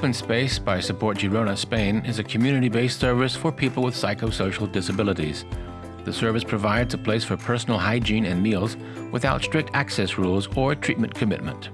Open Space by Support Girona Spain is a community-based service for people with psychosocial disabilities. The service provides a place for personal hygiene and meals without strict access rules or treatment commitment.